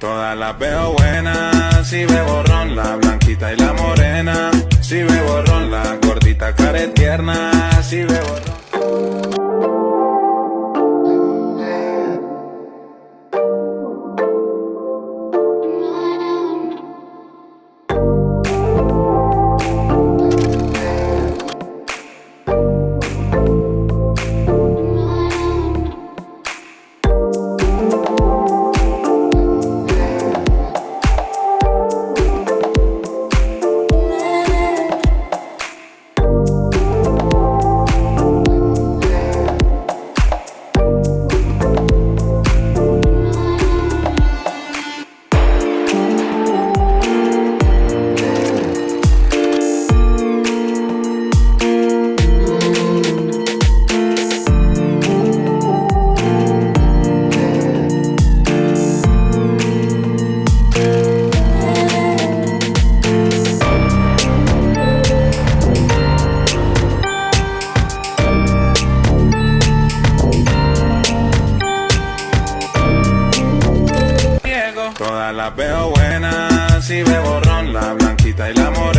Todas las veo buenas, si bebo ron, la blanquita y la morena. Si bebo ron, la gordita care tierna. Si bebo ron. Todas las veo buenas, si bebo ron, la blanquita y la morena.